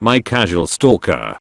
my casual stalker.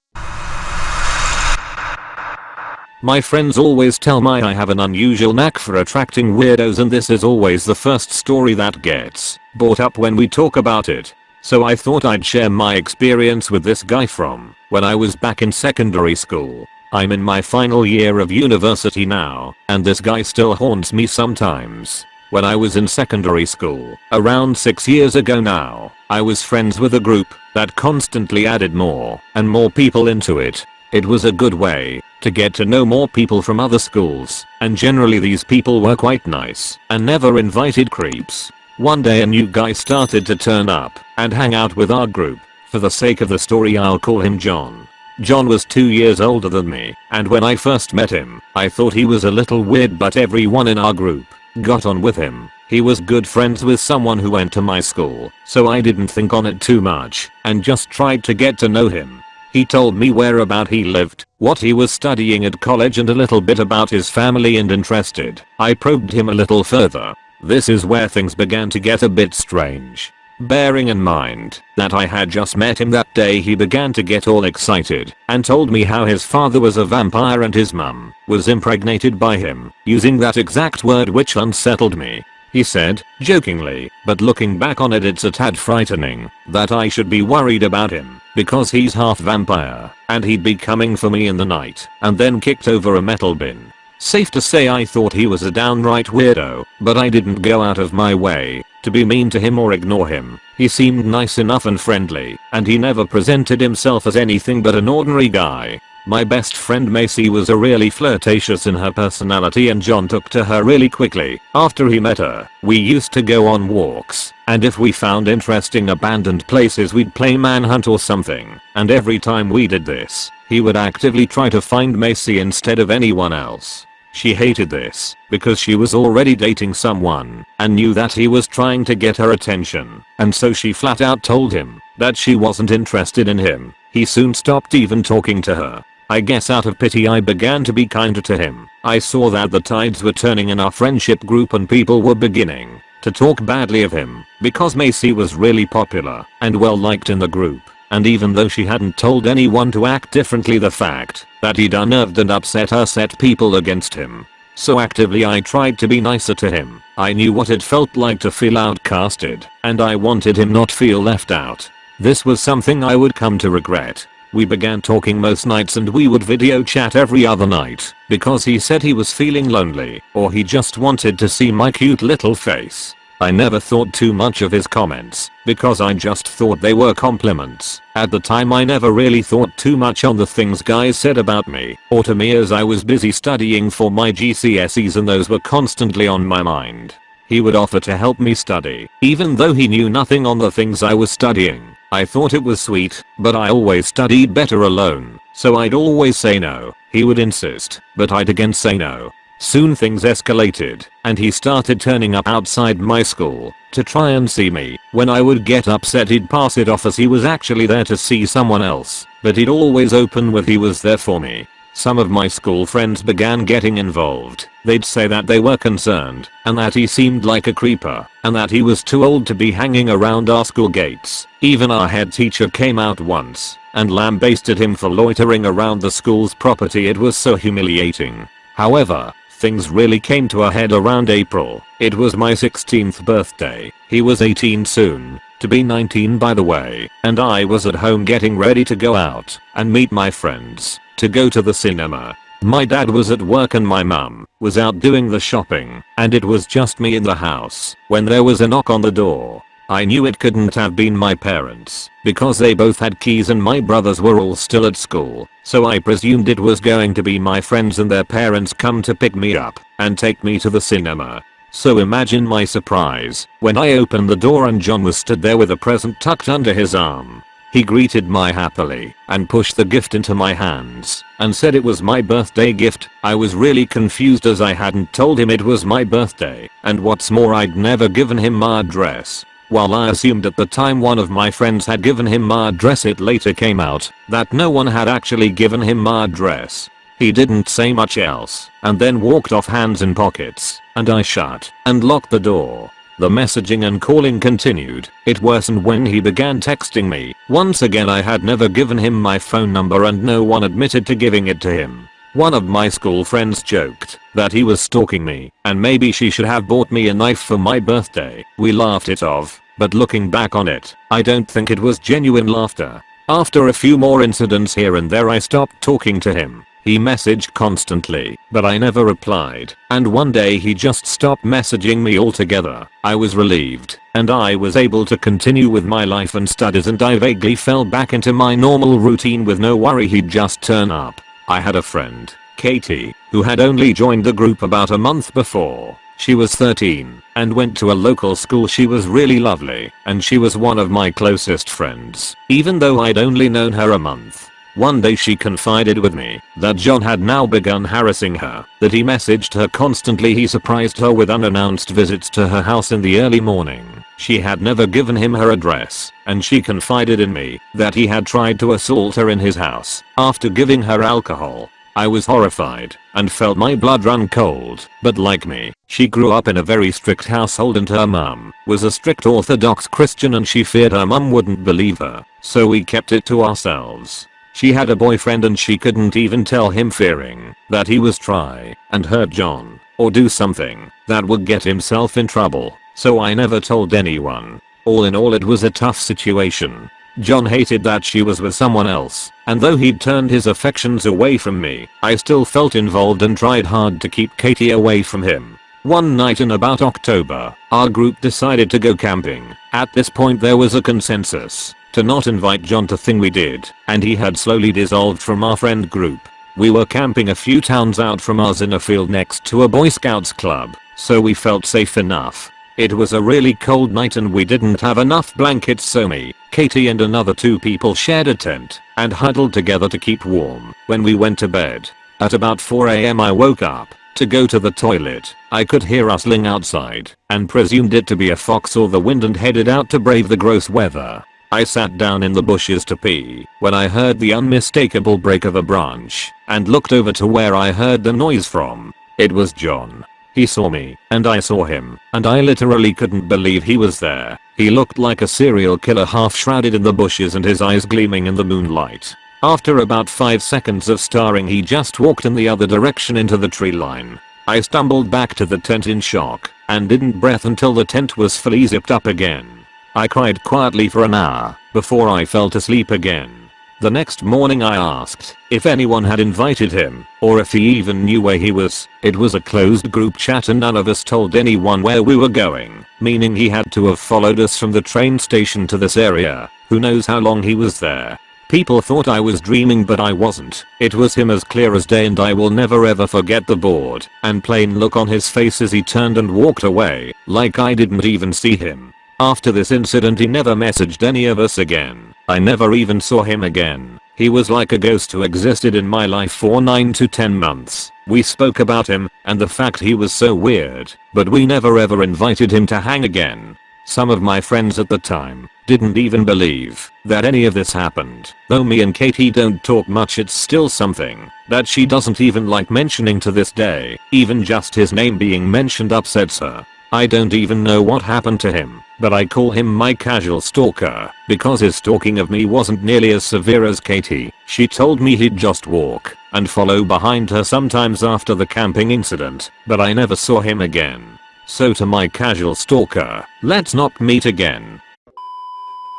My friends always tell me I have an unusual knack for attracting weirdos and this is always the first story that gets brought up when we talk about it. So I thought I'd share my experience with this guy from when I was back in secondary school. I'm in my final year of university now, and this guy still haunts me sometimes. When I was in secondary school, around 6 years ago now, I was friends with a group that constantly added more and more people into it. It was a good way to get to know more people from other schools, and generally these people were quite nice and never invited creeps. One day a new guy started to turn up and hang out with our group. For the sake of the story I'll call him John. John was 2 years older than me, and when I first met him, I thought he was a little weird but everyone in our group got on with him. He was good friends with someone who went to my school, so I didn't think on it too much and just tried to get to know him. He told me where about he lived, what he was studying at college and a little bit about his family and interested. I probed him a little further. This is where things began to get a bit strange. Bearing in mind that I had just met him that day he began to get all excited and told me how his father was a vampire and his mum was impregnated by him, using that exact word which unsettled me. He said, jokingly, but looking back on it it's a tad frightening that I should be worried about him because he's half vampire and he'd be coming for me in the night and then kicked over a metal bin. Safe to say I thought he was a downright weirdo, but I didn't go out of my way to be mean to him or ignore him. He seemed nice enough and friendly, and he never presented himself as anything but an ordinary guy. My best friend Macy was a really flirtatious in her personality and John took to her really quickly after he met her. We used to go on walks and if we found interesting abandoned places we'd play manhunt or something and every time we did this he would actively try to find Macy instead of anyone else. She hated this because she was already dating someone and knew that he was trying to get her attention and so she flat out told him that she wasn't interested in him. He soon stopped even talking to her I guess out of pity I began to be kinder to him. I saw that the tides were turning in our friendship group and people were beginning to talk badly of him because Macy was really popular and well liked in the group. And even though she hadn't told anyone to act differently the fact that he'd unnerved and upset her set people against him. So actively I tried to be nicer to him. I knew what it felt like to feel outcasted and I wanted him not feel left out. This was something I would come to regret we began talking most nights and we would video chat every other night because he said he was feeling lonely or he just wanted to see my cute little face. I never thought too much of his comments because I just thought they were compliments. At the time I never really thought too much on the things guys said about me or to me as I was busy studying for my GCSEs and those were constantly on my mind. He would offer to help me study even though he knew nothing on the things I was studying. I thought it was sweet, but I always studied better alone, so I'd always say no. He would insist, but I'd again say no. Soon things escalated, and he started turning up outside my school to try and see me. When I would get upset he'd pass it off as he was actually there to see someone else, but he'd always open with he was there for me. Some of my school friends began getting involved. They'd say that they were concerned and that he seemed like a creeper and that he was too old to be hanging around our school gates. Even our head teacher came out once and lambasted him for loitering around the school's property it was so humiliating. However, things really came to a head around April. It was my 16th birthday. He was 18 soon, to be 19 by the way, and I was at home getting ready to go out and meet my friends to go to the cinema. My dad was at work and my mum was out doing the shopping and it was just me in the house when there was a knock on the door. I knew it couldn't have been my parents because they both had keys and my brothers were all still at school so I presumed it was going to be my friends and their parents come to pick me up and take me to the cinema. So imagine my surprise when I opened the door and John was stood there with a present tucked under his arm. He greeted me happily and pushed the gift into my hands and said it was my birthday gift. I was really confused as I hadn't told him it was my birthday and what's more I'd never given him my address. While I assumed at the time one of my friends had given him my address it later came out that no one had actually given him my address. He didn't say much else and then walked off hands in pockets and I shut and locked the door. The messaging and calling continued. It worsened when he began texting me. Once again I had never given him my phone number and no one admitted to giving it to him. One of my school friends joked that he was stalking me and maybe she should have bought me a knife for my birthday. We laughed it off, but looking back on it, I don't think it was genuine laughter. After a few more incidents here and there I stopped talking to him. He messaged constantly, but I never replied, and one day he just stopped messaging me altogether. I was relieved, and I was able to continue with my life and studies and I vaguely fell back into my normal routine with no worry he'd just turn up. I had a friend, Katie, who had only joined the group about a month before. She was 13 and went to a local school she was really lovely and she was one of my closest friends even though I'd only known her a month. One day she confided with me that John had now begun harassing her, that he messaged her constantly he surprised her with unannounced visits to her house in the early morning. She had never given him her address, and she confided in me that he had tried to assault her in his house after giving her alcohol. I was horrified and felt my blood run cold, but like me, she grew up in a very strict household and her mum was a strict orthodox Christian and she feared her mum wouldn't believe her, so we kept it to ourselves. She had a boyfriend and she couldn't even tell him fearing that he was try and hurt John or do something that would get himself in trouble, so I never told anyone. All in all it was a tough situation. John hated that she was with someone else, and though he'd turned his affections away from me, I still felt involved and tried hard to keep Katie away from him. One night in about October, our group decided to go camping. At this point there was a consensus to not invite John to thing we did, and he had slowly dissolved from our friend group. We were camping a few towns out from us in a field next to a boy scouts club, so we felt safe enough. It was a really cold night and we didn't have enough blankets so me, Katie and another two people shared a tent and huddled together to keep warm when we went to bed. At about 4am I woke up to go to the toilet. I could hear rustling outside and presumed it to be a fox or the wind and headed out to brave the gross weather. I sat down in the bushes to pee when I heard the unmistakable break of a branch and looked over to where I heard the noise from. It was John. He saw me and I saw him and I literally couldn't believe he was there. He looked like a serial killer half shrouded in the bushes and his eyes gleaming in the moonlight. After about 5 seconds of staring he just walked in the other direction into the tree line. I stumbled back to the tent in shock and didn't breath until the tent was fully zipped up again. I cried quietly for an hour before I fell to sleep again. The next morning I asked if anyone had invited him or if he even knew where he was. It was a closed group chat and none of us told anyone where we were going, meaning he had to have followed us from the train station to this area. Who knows how long he was there. People thought I was dreaming but I wasn't. It was him as clear as day and I will never ever forget the bored and plain look on his face as he turned and walked away, like I didn't even see him. After this incident he never messaged any of us again. I never even saw him again. He was like a ghost who existed in my life for 9 to 10 months. We spoke about him and the fact he was so weird, but we never ever invited him to hang again. Some of my friends at the time didn't even believe that any of this happened. Though me and Katie don't talk much it's still something that she doesn't even like mentioning to this day. Even just his name being mentioned upsets her. I don't even know what happened to him, but I call him my casual stalker because his stalking of me wasn't nearly as severe as Katie. She told me he'd just walk and follow behind her sometimes after the camping incident, but I never saw him again. So to my casual stalker, let's not meet again.